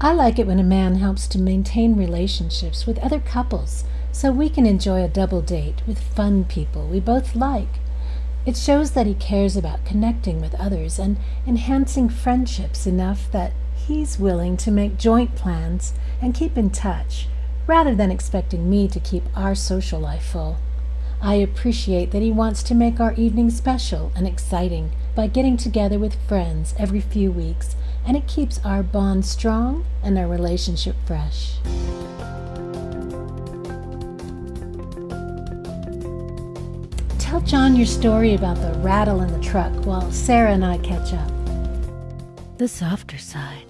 I like it when a man helps to maintain relationships with other couples so we can enjoy a double date with fun people we both like. It shows that he cares about connecting with others and enhancing friendships enough that he's willing to make joint plans and keep in touch, rather than expecting me to keep our social life full. I appreciate that he wants to make our evening special and exciting by getting together with friends every few weeks, and it keeps our bond strong and our relationship fresh. Tell John your story about the rattle in the truck while Sarah and I catch up. The softer side.